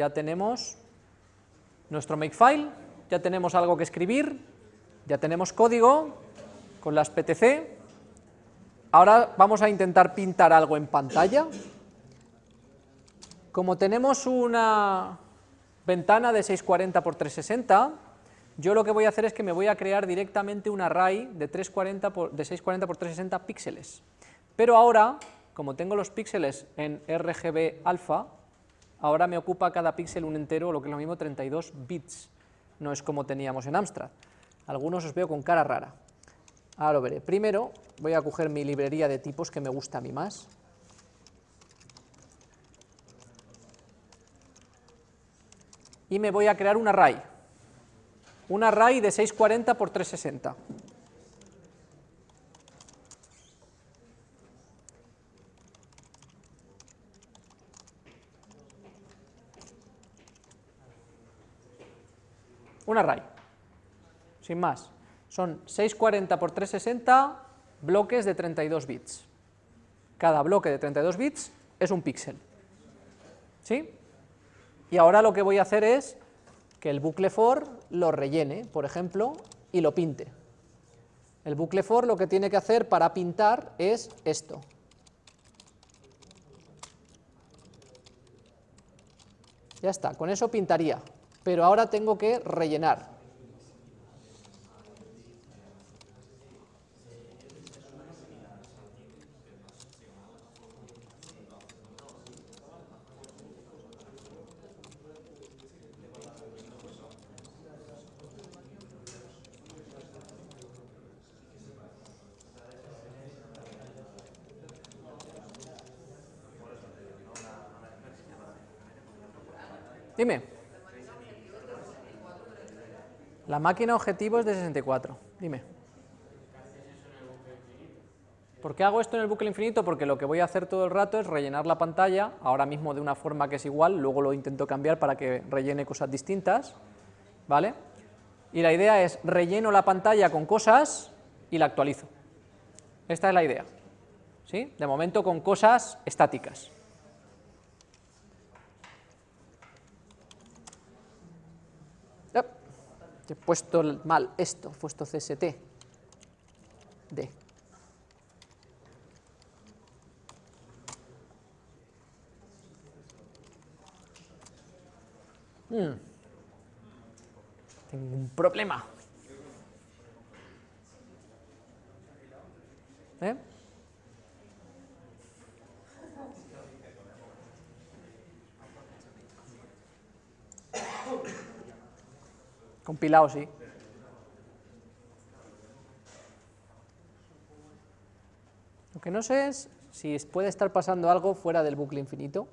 ya tenemos nuestro makefile, ya tenemos algo que escribir, ya tenemos código con las PTC, ahora vamos a intentar pintar algo en pantalla, como tenemos una ventana de 640 x 360, yo lo que voy a hacer es que me voy a crear directamente un array de, 340 por, de 640 x 360 píxeles, pero ahora, como tengo los píxeles en RGB alfa, ahora me ocupa cada píxel un entero, lo que es lo mismo, 32 bits, no es como teníamos en Amstrad. Algunos os veo con cara rara. Ahora lo veré. Primero voy a coger mi librería de tipos que me gusta a mí más. Y me voy a crear un array. Un array de 640 por 360. Un array, sin más. Son 640 por 360 bloques de 32 bits. Cada bloque de 32 bits es un píxel. ¿Sí? Y ahora lo que voy a hacer es que el bucle for lo rellene, por ejemplo, y lo pinte. El bucle for lo que tiene que hacer para pintar es esto. Ya está, con eso pintaría, pero ahora tengo que rellenar. Dime. La máquina objetivo es de 64. Dime. ¿Por qué hago esto en el bucle infinito? Porque lo que voy a hacer todo el rato es rellenar la pantalla, ahora mismo de una forma que es igual, luego lo intento cambiar para que rellene cosas distintas, ¿vale? Y la idea es relleno la pantalla con cosas y la actualizo. Esta es la idea, ¿sí? De momento con cosas estáticas. He puesto mal esto, he puesto CST, D. Hmm. Tengo un problema. ¿Eh? Compilado, sí. Lo que no sé es si puede estar pasando algo fuera del bucle infinito.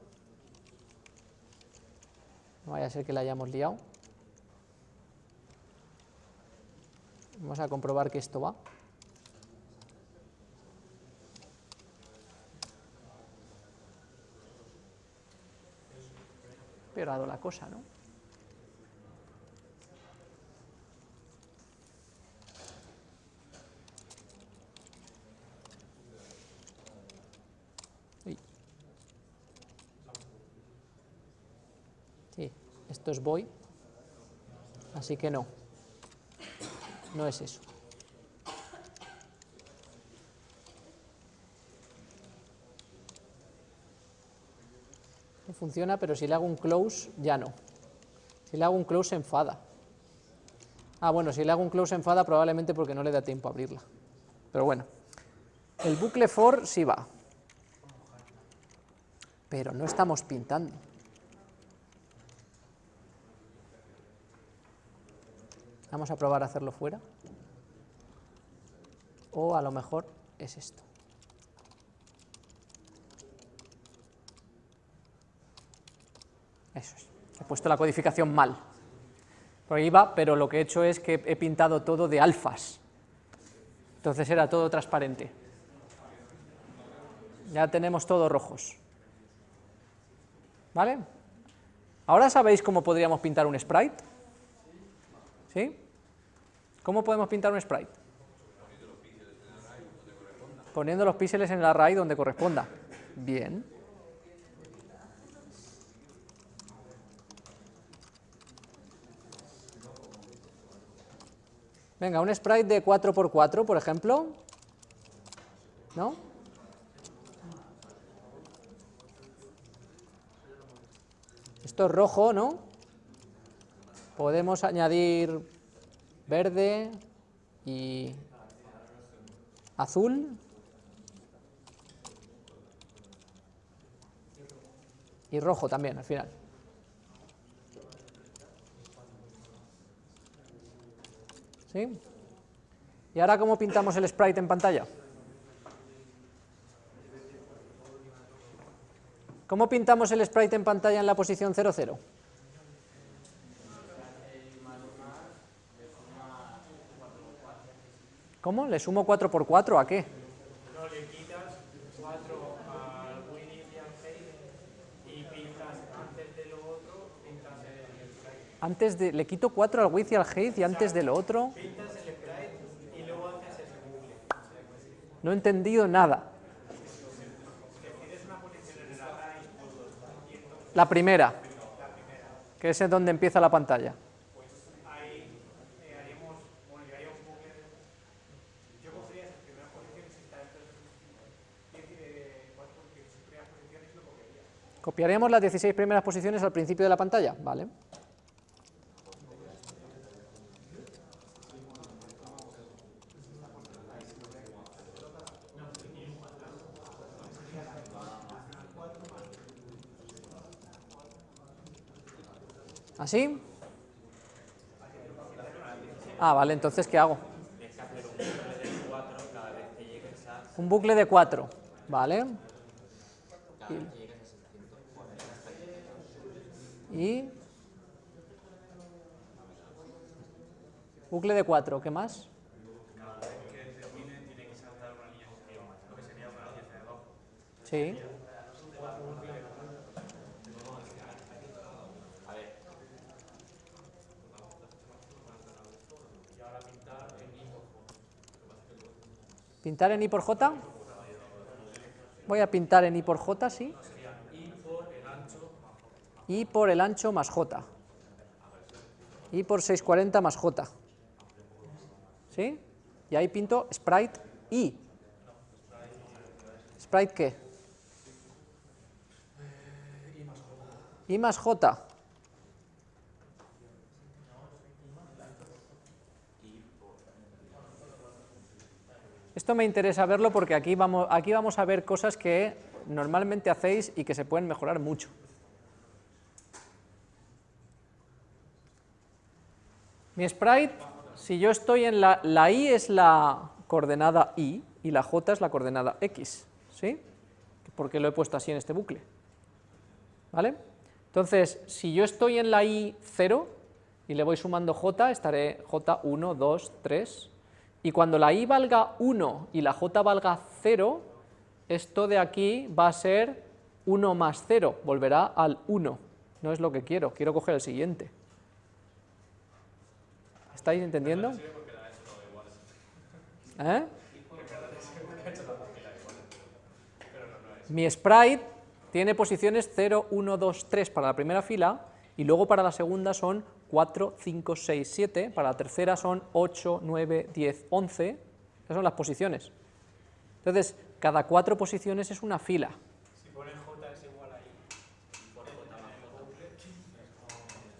No vaya a ser que la hayamos liado. Vamos a comprobar que esto va. Pero la cosa, ¿no? Esto es voy, así que no, no es eso. No funciona, pero si le hago un close, ya no. Si le hago un close, se enfada. Ah, bueno, si le hago un close, se enfada probablemente porque no le da tiempo a abrirla. Pero bueno, el bucle for sí va. Pero no estamos pintando. Vamos a probar a hacerlo fuera. O a lo mejor es esto. Eso es. He puesto la codificación mal. Por ahí va, pero lo que he hecho es que he pintado todo de alfas. Entonces era todo transparente. Ya tenemos todos rojos. ¿Vale? ¿Ahora sabéis cómo podríamos pintar un sprite? ¿Cómo podemos pintar un sprite? Poniendo los píxeles en el array donde corresponda. Bien. Venga, un sprite de 4x4, por ejemplo. ¿No? Esto es rojo, ¿no? Podemos añadir verde y azul. Y rojo también, al final. ¿Sí? ¿Y ahora cómo pintamos el sprite en pantalla? ¿Cómo pintamos el sprite en pantalla en la posición 0, 0? ¿Cómo? ¿Le sumo 4 por 4 a qué? No, le quitas 4 al Winnie y al Hey y pintas antes de lo otro, pintas el sprite. Antes de, le quito 4 al width y al height y antes de lo otro. Pintas el sprite y luego haces ese bucle. No he entendido nada. La primera, que es donde empieza la pantalla. Ahí eh, haríamos, bueno, yo haría un bucle. Yo cogería esas primeras posiciones y está dentro de de cuatro, porque sus primeras posiciones lo cogería. Copiaremos las 16 primeras posiciones al principio de la pantalla, ¿vale? ¿Así? Ah, vale, entonces ¿qué hago? Un bucle de 4, ¿vale? Bucle de 4, ¿qué más? Sí. ¿Pintar en I por J? Voy a pintar en I por J, sí. I por el ancho más J. I por 640 más J. ¿Sí? Y ahí pinto sprite I. ¿Sprite qué? I más J. Esto me interesa verlo porque aquí vamos, aquí vamos a ver cosas que normalmente hacéis y que se pueden mejorar mucho. Mi sprite, si yo estoy en la, la i es la coordenada y y la j es la coordenada x, ¿sí? Porque lo he puesto así en este bucle, ¿vale? Entonces, si yo estoy en la i 0 y le voy sumando j, estaré j 1, 2, 3, y cuando la i valga 1 y la j valga 0, esto de aquí va a ser 1 más 0, volverá al 1. No es lo que quiero, quiero coger el siguiente. ¿Estáis entendiendo? ¿Eh? Mi sprite tiene posiciones 0, 1, 2, 3 para la primera fila y luego para la segunda son 4, 5, 6, 7, para la tercera son 8, 9, 10, 11, esas son las posiciones. Entonces, cada cuatro posiciones es una fila. Si pones J es igual a I,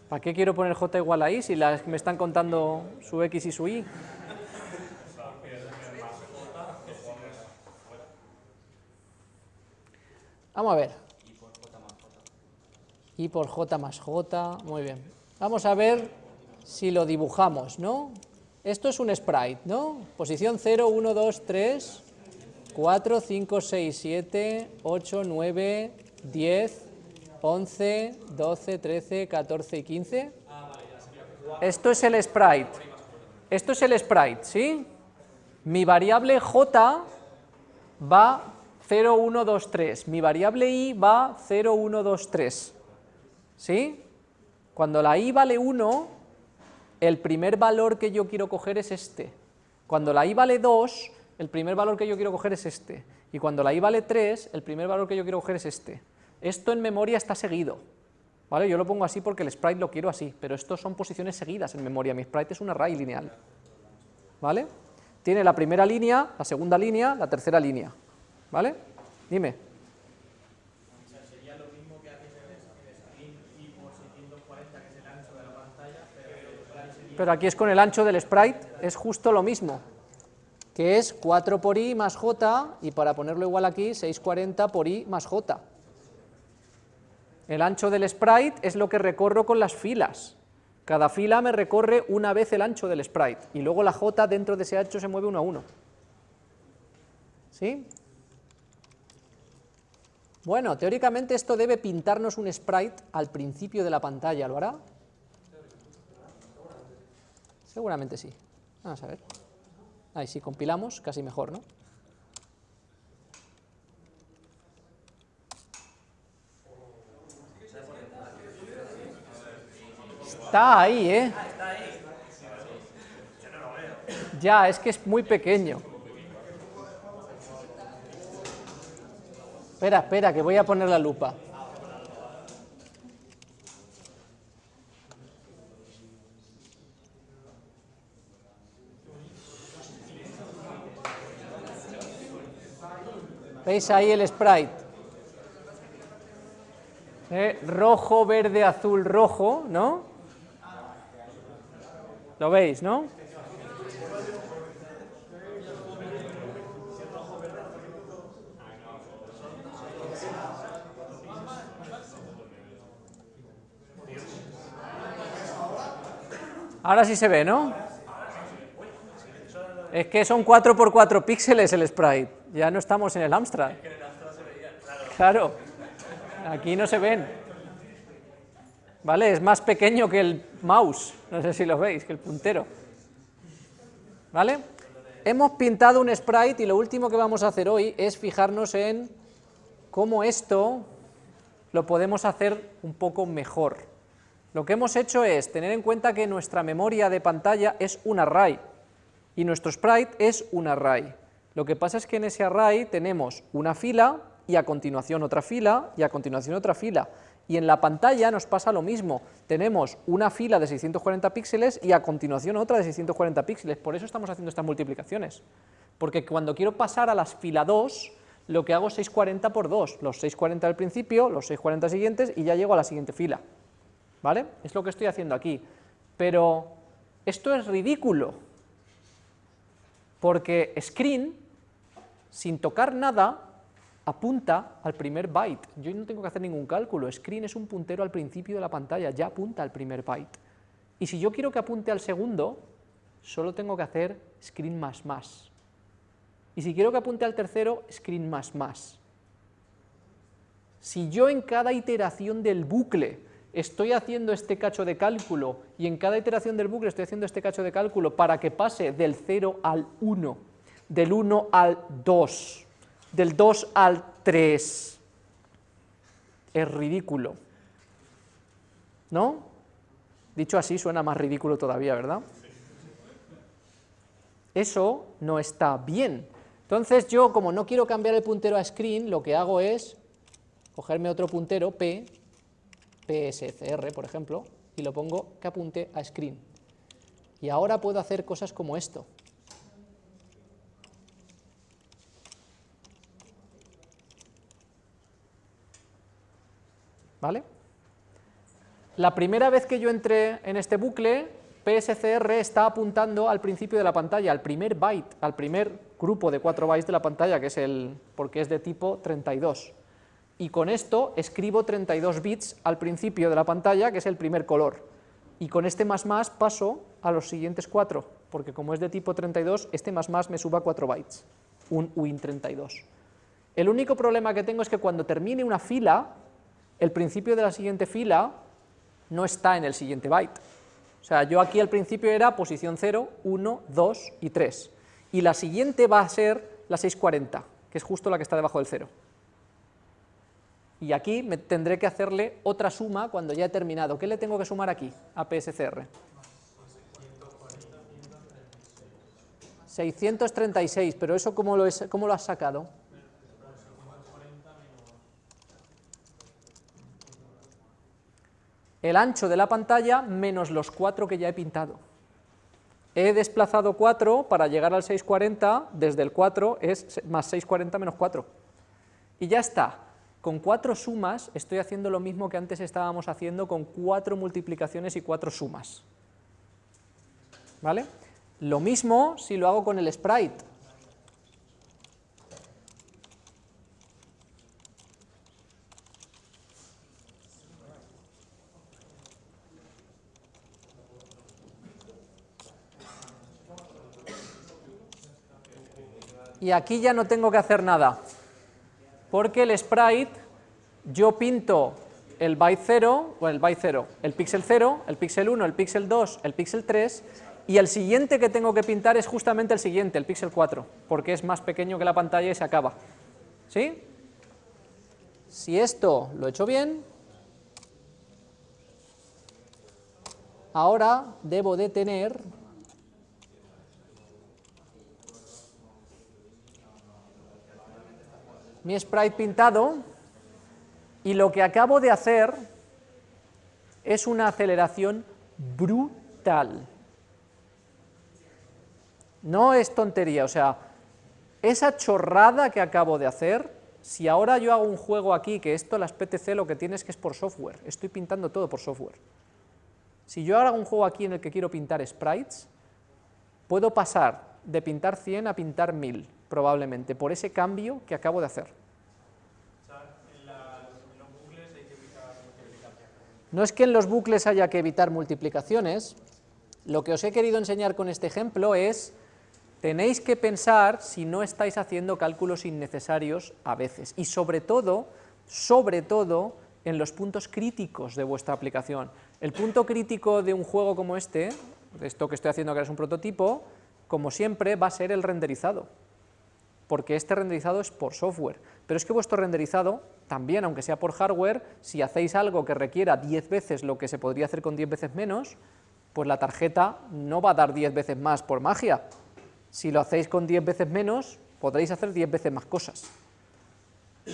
¿Para qué quiero poner J igual a I si las me están contando su X y su Y? Vamos a ver. I por J más J, muy bien. Vamos a ver si lo dibujamos, ¿no? Esto es un sprite, ¿no? Posición 0, 1, 2, 3, 4, 5, 6, 7, 8, 9, 10, 11, 12, 13, 14 y 15. Esto es el sprite. Esto es el sprite, ¿sí? Mi variable j va 0, 1, 2, 3. Mi variable i va 0, 1, 2, 3. ¿Sí? Cuando la i vale 1, el primer valor que yo quiero coger es este. Cuando la i vale 2, el primer valor que yo quiero coger es este. Y cuando la i vale 3, el primer valor que yo quiero coger es este. Esto en memoria está seguido. ¿Vale? Yo lo pongo así porque el sprite lo quiero así, pero estos son posiciones seguidas en memoria. Mi sprite es un array lineal. ¿vale? Tiene la primera línea, la segunda línea, la tercera línea, ¿vale? Dime. sería lo mismo que haces en el screen y por 640, que es el ancho de la pantalla, pero Pero aquí es con el ancho del sprite, es justo lo mismo, que es 4 por i más j, y para ponerlo igual aquí, 640 por i más j. El ancho del sprite es lo que recorro con las filas. Cada fila me recorre una vez el ancho del sprite, y luego la j dentro de ese ancho se mueve uno a uno. ¿Sí? Bueno, teóricamente esto debe pintarnos un sprite al principio de la pantalla, ¿lo hará? Seguramente sí. Vamos a ver. Ahí si compilamos, casi mejor, ¿no? Está ahí, ¿eh? Ya, es que es muy pequeño. Espera, espera, que voy a poner la lupa. ¿Veis ahí el sprite? Eh, rojo, verde, azul, rojo, ¿no? ¿Lo veis, no? Ahora sí se ve, ¿no? Es que son 4 por 4 píxeles el sprite, ya no estamos en el Amstrad. Claro, aquí no se ven. ¿Vale? Es más pequeño que el mouse, no sé si lo veis, que el puntero. ¿Vale? Hemos pintado un sprite y lo último que vamos a hacer hoy es fijarnos en cómo esto lo podemos hacer un poco mejor. Lo que hemos hecho es tener en cuenta que nuestra memoria de pantalla es un array y nuestro sprite es un array. Lo que pasa es que en ese array tenemos una fila y a continuación otra fila y a continuación otra fila. Y en la pantalla nos pasa lo mismo, tenemos una fila de 640 píxeles y a continuación otra de 640 píxeles, por eso estamos haciendo estas multiplicaciones, porque cuando quiero pasar a las fila 2, lo que hago es 640 por 2, los 640 al principio, los 640 siguientes y ya llego a la siguiente fila, ¿vale? Es lo que estoy haciendo aquí, pero esto es ridículo, porque screen, sin tocar nada, apunta al primer byte. Yo no tengo que hacer ningún cálculo, screen es un puntero al principio de la pantalla, ya apunta al primer byte. Y si yo quiero que apunte al segundo, solo tengo que hacer screen más más. Y si quiero que apunte al tercero, screen más más. Si yo en cada iteración del bucle estoy haciendo este cacho de cálculo y en cada iteración del bucle estoy haciendo este cacho de cálculo para que pase del 0 al 1, del 1 al 2, del 2 al 3. Es ridículo. ¿No? Dicho así suena más ridículo todavía, ¿verdad? Eso no está bien. Entonces yo, como no quiero cambiar el puntero a screen, lo que hago es cogerme otro puntero, p, pscr, por ejemplo, y lo pongo que apunte a screen. Y ahora puedo hacer cosas como esto. ¿Vale? La primera vez que yo entré en este bucle, PSCR está apuntando al principio de la pantalla, al primer byte, al primer grupo de 4 bytes de la pantalla, que es el, porque es de tipo 32. Y con esto escribo 32 bits al principio de la pantalla, que es el primer color. Y con este más más paso a los siguientes 4, porque como es de tipo 32, este más más me suba 4 bytes, un win32. El único problema que tengo es que cuando termine una fila, el principio de la siguiente fila no está en el siguiente byte. O sea, yo aquí al principio era posición 0, 1, 2 y 3. Y la siguiente va a ser la 640, que es justo la que está debajo del 0. Y aquí me tendré que hacerle otra suma cuando ya he terminado. ¿Qué le tengo que sumar aquí a PSCR? 636, pero eso ¿cómo lo, es, cómo lo has sacado? El ancho de la pantalla menos los 4 que ya he pintado. he desplazado 4 para llegar al 640, desde el 4 es más 640 menos 4. Y ya está. Con cuatro sumas estoy haciendo lo mismo que antes estábamos haciendo con cuatro multiplicaciones y cuatro sumas. ¿Vale? Lo mismo si lo hago con el sprite. Y aquí ya no tengo que hacer nada, porque el sprite, yo pinto el byte 0, o el byte 0, el píxel 0, el píxel 1, el píxel 2, el píxel 3, y el siguiente que tengo que pintar es justamente el siguiente, el píxel 4, porque es más pequeño que la pantalla y se acaba. ¿Sí? Si esto lo he hecho bien, ahora debo de tener mi sprite pintado y lo que acabo de hacer es una aceleración brutal. No es tontería, o sea, esa chorrada que acabo de hacer, si ahora yo hago un juego aquí, que esto las PTC lo que tienes que es por software, estoy pintando todo por software. Si yo ahora hago un juego aquí en el que quiero pintar sprites, puedo pasar de pintar 100 a pintar 1000 probablemente, por ese cambio que acabo de hacer. No es que en los bucles haya que evitar multiplicaciones, lo que os he querido enseñar con este ejemplo es, tenéis que pensar si no estáis haciendo cálculos innecesarios a veces, y sobre todo, sobre todo, en los puntos críticos de vuestra aplicación. El punto crítico de un juego como este, esto que estoy haciendo que es un prototipo, como siempre, va a ser el renderizado, porque este renderizado es por software, pero es que vuestro renderizado, también aunque sea por hardware, si hacéis algo que requiera 10 veces lo que se podría hacer con 10 veces menos, pues la tarjeta no va a dar 10 veces más por magia. Si lo hacéis con 10 veces menos, podréis hacer 10 veces más cosas.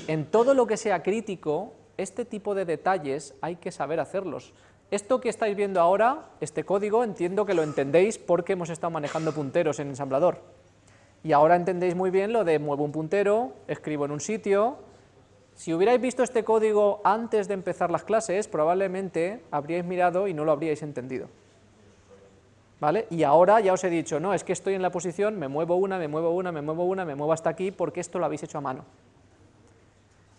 En todo lo que sea crítico, este tipo de detalles hay que saber hacerlos. Esto que estáis viendo ahora, este código, entiendo que lo entendéis porque hemos estado manejando punteros en ensamblador. Y ahora entendéis muy bien lo de muevo un puntero, escribo en un sitio. Si hubierais visto este código antes de empezar las clases, probablemente habríais mirado y no lo habríais entendido. ¿Vale? Y ahora ya os he dicho, no, es que estoy en la posición, me muevo una, me muevo una, me muevo una, me muevo hasta aquí, porque esto lo habéis hecho a mano.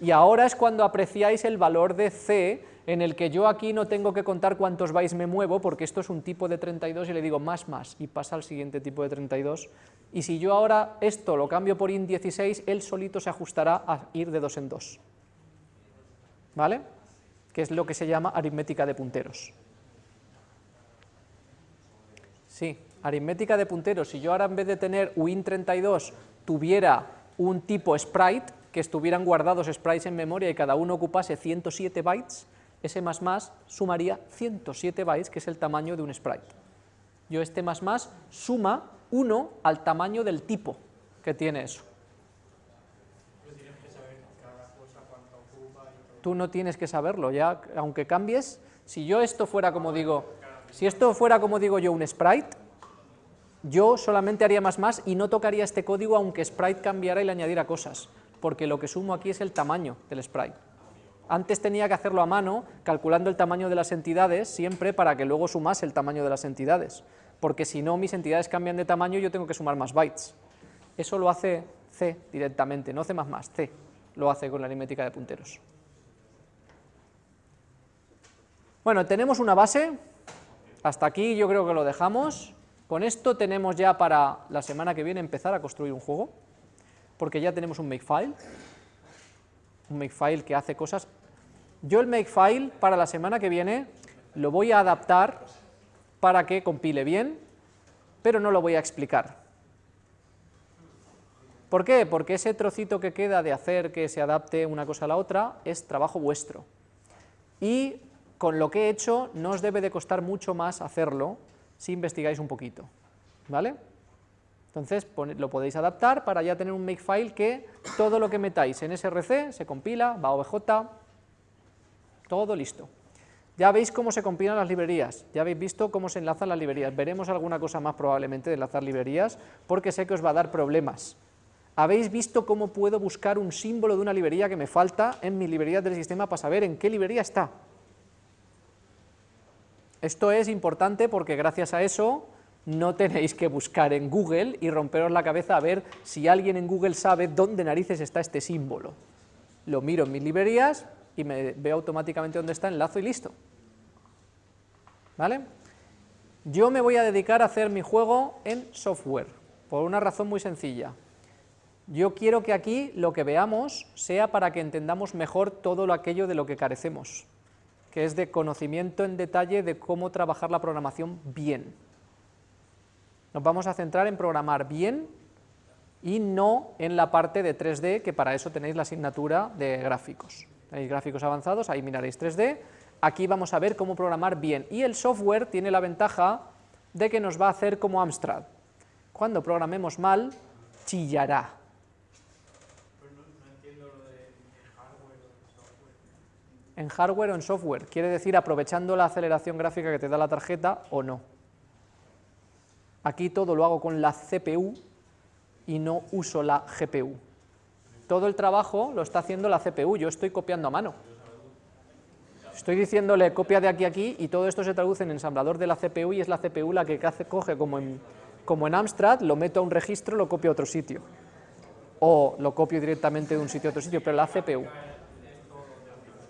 Y ahora es cuando apreciáis el valor de C en el que yo aquí no tengo que contar cuántos bytes me muevo, porque esto es un tipo de 32 y le digo más más, y pasa al siguiente tipo de 32, y si yo ahora esto lo cambio por int16, él solito se ajustará a ir de dos en dos, ¿vale? Que es lo que se llama aritmética de punteros. Sí, aritmética de punteros, si yo ahora en vez de tener uint32 tuviera un tipo sprite, que estuvieran guardados sprites en memoria y cada uno ocupase 107 bytes, ese más más sumaría 107 bytes, que es el tamaño de un sprite. Yo este más más suma 1 al tamaño del tipo que tiene eso. Tú no tienes que saberlo, ya, aunque cambies, si yo esto fuera como digo, si esto fuera como digo yo un sprite, yo solamente haría más más y no tocaría este código aunque sprite cambiara y le añadiera cosas, porque lo que sumo aquí es el tamaño del sprite. Antes tenía que hacerlo a mano, calculando el tamaño de las entidades, siempre para que luego sumase el tamaño de las entidades, porque si no mis entidades cambian de tamaño yo tengo que sumar más bytes. Eso lo hace C directamente, no C++, C lo hace con la aritmética de punteros. Bueno, tenemos una base, hasta aquí yo creo que lo dejamos, con esto tenemos ya para la semana que viene empezar a construir un juego, porque ya tenemos un makefile, un makefile que hace cosas. Yo el makefile para la semana que viene lo voy a adaptar para que compile bien, pero no lo voy a explicar. ¿Por qué? Porque ese trocito que queda de hacer que se adapte una cosa a la otra es trabajo vuestro. Y con lo que he hecho no os debe de costar mucho más hacerlo si investigáis un poquito. ¿Vale? Entonces lo podéis adaptar para ya tener un makefile que todo lo que metáis en src se compila, va a obj, todo listo. Ya veis cómo se compilan las librerías, ya habéis visto cómo se enlazan las librerías, veremos alguna cosa más probablemente de enlazar librerías, porque sé que os va a dar problemas. Habéis visto cómo puedo buscar un símbolo de una librería que me falta en mi librería del sistema para saber en qué librería está. Esto es importante porque gracias a eso no tenéis que buscar en Google y romperos la cabeza a ver si alguien en Google sabe dónde narices está este símbolo. Lo miro en mis librerías, y me veo automáticamente dónde está, enlazo y listo. ¿Vale? Yo me voy a dedicar a hacer mi juego en software, por una razón muy sencilla. Yo quiero que aquí lo que veamos sea para que entendamos mejor todo lo aquello de lo que carecemos, que es de conocimiento en detalle de cómo trabajar la programación bien. Nos vamos a centrar en programar bien y no en la parte de 3D, que para eso tenéis la asignatura de gráficos. Tenéis gráficos avanzados, ahí miraréis 3D, aquí vamos a ver cómo programar bien, y el software tiene la ventaja de que nos va a hacer como Amstrad. Cuando programemos mal, chillará. en hardware o en software, quiere decir aprovechando la aceleración gráfica que te da la tarjeta o no. Aquí todo lo hago con la CPU y no uso la GPU. Todo el trabajo lo está haciendo la CPU, yo estoy copiando a mano. Estoy diciéndole copia de aquí a aquí y todo esto se traduce en ensamblador de la CPU y es la CPU la que coge como en, como en Amstrad, lo meto a un registro, lo copio a otro sitio. O lo copio directamente de un sitio a otro sitio, pero la CPU.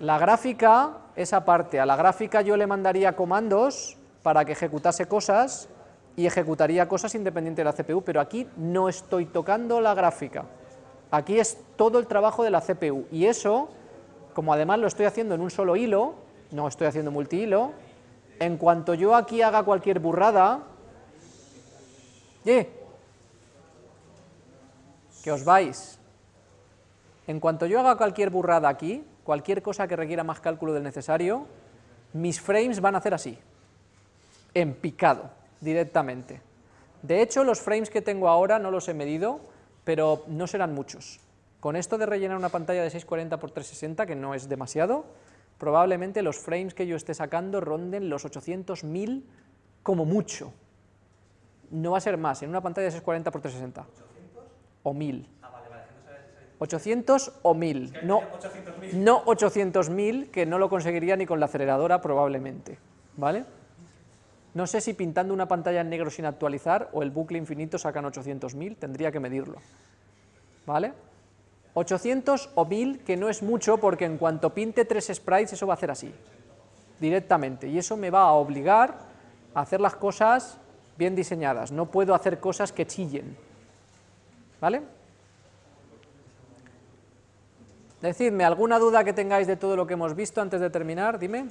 La gráfica, esa parte, a la gráfica yo le mandaría comandos para que ejecutase cosas y ejecutaría cosas independiente de la CPU, pero aquí no estoy tocando la gráfica. Aquí es todo el trabajo de la CPU y eso, como además lo estoy haciendo en un solo hilo, no estoy haciendo multihilo, en cuanto yo aquí haga cualquier burrada, ¡eh! que os vais, en cuanto yo haga cualquier burrada aquí, cualquier cosa que requiera más cálculo del necesario, mis frames van a hacer así, en picado, directamente. De hecho, los frames que tengo ahora no los he medido, pero no serán muchos. Con esto de rellenar una pantalla de 640 x 360, que no es demasiado, probablemente los frames que yo esté sacando ronden los 800.000 como mucho. No va a ser más, en una pantalla de 640 x 360. ¿800? O 1000. 800 o 1000, no, no 800.000, que no lo conseguiría ni con la aceleradora probablemente, ¿vale? No sé si pintando una pantalla en negro sin actualizar o el bucle infinito sacan 800.000, tendría que medirlo. ¿Vale? 800 o 1000, que no es mucho porque en cuanto pinte tres sprites eso va a hacer así, directamente, y eso me va a obligar a hacer las cosas bien diseñadas, no puedo hacer cosas que chillen. ¿Vale? Decidme, ¿alguna duda que tengáis de todo lo que hemos visto antes de terminar? Dime.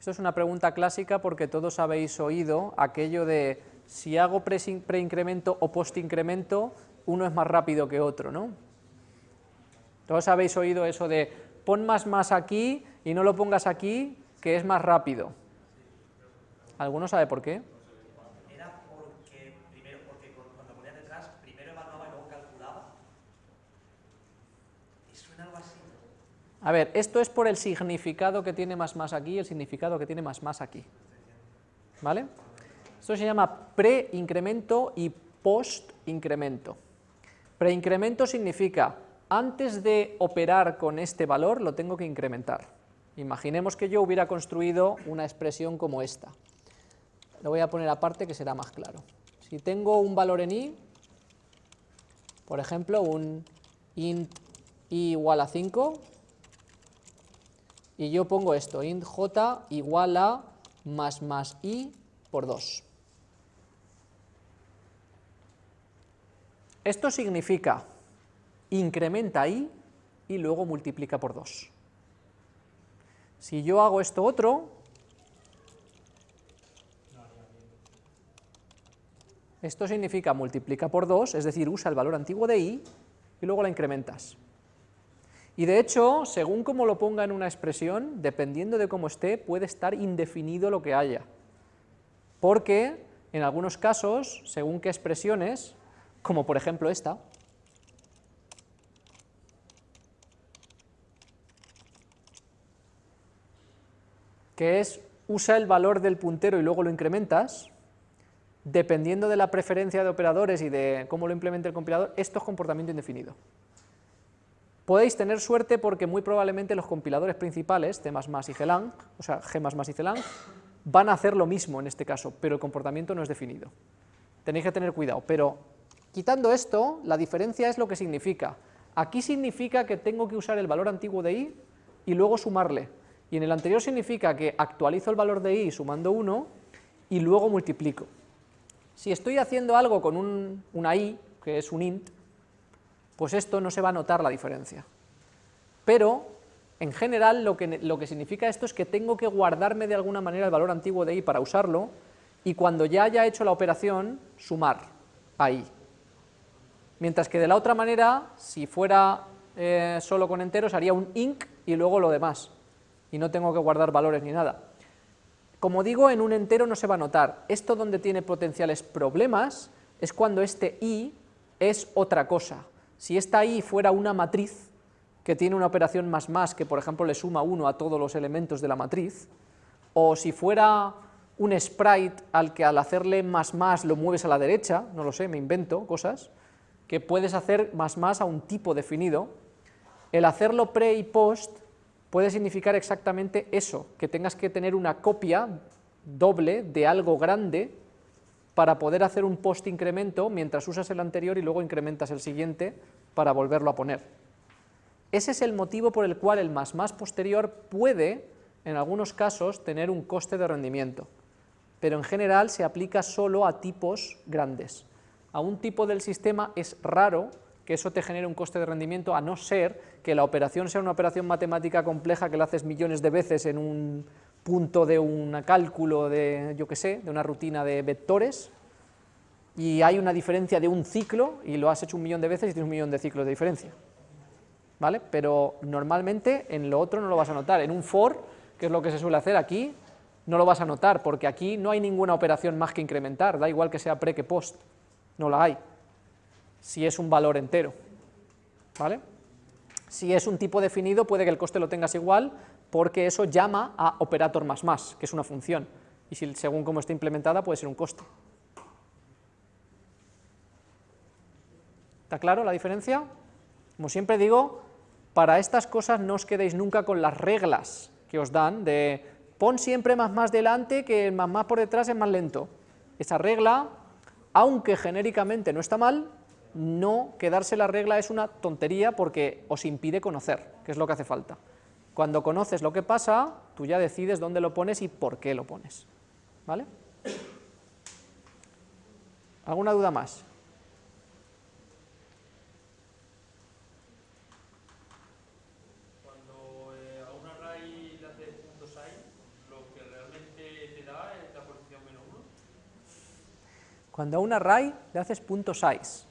Esto es una pregunta clásica porque todos habéis oído aquello de si hago preincremento o postincremento, uno es más rápido que otro, ¿no? Todos habéis oído eso de pon más más aquí y no lo pongas aquí, que es más rápido. ¿Alguno sabe por qué? A ver, esto es por el significado que tiene más más aquí y el significado que tiene más más aquí. ¿Vale? Esto se llama pre-incremento y post-incremento. Pre-incremento significa, antes de operar con este valor, lo tengo que incrementar. Imaginemos que yo hubiera construido una expresión como esta. Lo voy a poner aparte que será más claro. Si tengo un valor en i, por ejemplo, un int i igual a 5, y yo pongo esto, int j igual a más más i por 2. Esto significa incrementa i y luego multiplica por 2. Si yo hago esto otro, esto significa multiplica por 2, es decir, usa el valor antiguo de i y luego la incrementas. Y de hecho, según cómo lo ponga en una expresión, dependiendo de cómo esté, puede estar indefinido lo que haya. Porque en algunos casos, según qué expresiones, como por ejemplo esta, que es usa el valor del puntero y luego lo incrementas, dependiendo de la preferencia de operadores y de cómo lo implemente el compilador, esto es comportamiento indefinido. Podéis tener suerte porque muy probablemente los compiladores principales, C++ y Gelang, o sea, G++ y Celang, van a hacer lo mismo en este caso, pero el comportamiento no es definido. Tenéis que tener cuidado, pero quitando esto, la diferencia es lo que significa. Aquí significa que tengo que usar el valor antiguo de i y luego sumarle, y en el anterior significa que actualizo el valor de i sumando 1 y luego multiplico. Si estoy haciendo algo con un, una i, que es un int, pues esto no se va a notar la diferencia. Pero, en general, lo que, lo que significa esto es que tengo que guardarme de alguna manera el valor antiguo de i para usarlo, y cuando ya haya hecho la operación, sumar a i. Mientras que de la otra manera, si fuera eh, solo con enteros, haría un inc y luego lo demás, y no tengo que guardar valores ni nada. Como digo, en un entero no se va a notar. Esto donde tiene potenciales problemas es cuando este i es otra cosa. Si esta i fuera una matriz que tiene una operación más más que por ejemplo le suma 1 a todos los elementos de la matriz, o si fuera un sprite al que al hacerle más más lo mueves a la derecha, no lo sé, me invento cosas, que puedes hacer más más a un tipo definido, el hacerlo pre y post puede significar exactamente eso, que tengas que tener una copia doble de algo grande para poder hacer un post incremento mientras usas el anterior y luego incrementas el siguiente para volverlo a poner. Ese es el motivo por el cual el más más posterior puede, en algunos casos, tener un coste de rendimiento, pero en general se aplica solo a tipos grandes. A un tipo del sistema es raro que eso te genere un coste de rendimiento, a no ser que la operación sea una operación matemática compleja que la haces millones de veces en un punto de un cálculo de, yo qué sé, de una rutina de vectores, y hay una diferencia de un ciclo, y lo has hecho un millón de veces y tienes un millón de ciclos de diferencia. ¿Vale? Pero normalmente en lo otro no lo vas a notar. En un for, que es lo que se suele hacer aquí, no lo vas a notar, porque aquí no hay ninguna operación más que incrementar, da igual que sea pre que post, no la hay si es un valor entero. ¿Vale? Si es un tipo definido, puede que el coste lo tengas igual, porque eso llama a operator más más, que es una función, y según cómo esté implementada puede ser un coste. ¿Está claro la diferencia? Como siempre digo, para estas cosas no os quedéis nunca con las reglas que os dan de pon siempre más más delante que el más más por detrás es más lento. Esa regla, aunque genéricamente no está mal, no quedarse la regla es una tontería porque os impide conocer, que es lo que hace falta. Cuando conoces lo que pasa, tú ya decides dónde lo pones y por qué lo pones. ¿Vale? ¿Alguna duda más? Cuando eh, a un array le haces punto sign, lo que realmente te da es la posición menos 1. Cuando a un array le haces punto size,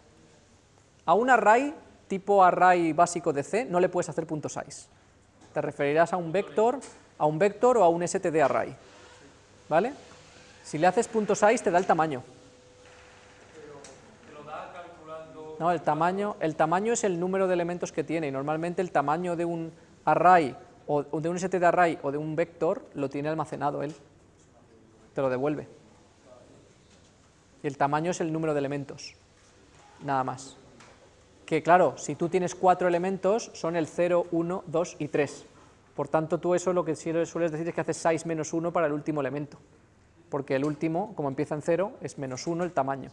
a un array tipo array básico de C no le puedes hacer punto size. Te referirás a un vector, a un vector o a un std array. ¿Vale? Si le haces punto size te da el tamaño. No, el tamaño, el tamaño es el número de elementos que tiene y normalmente el tamaño de un array o de un std array o de un vector lo tiene almacenado él. Te lo devuelve. Y el tamaño es el número de elementos. Nada más. Que claro, si tú tienes cuatro elementos, son el 0, 1, 2 y 3. Por tanto, tú eso lo que sueles decir es que haces 6 menos 1 para el último elemento. Porque el último, como empieza en 0, es menos 1 el tamaño.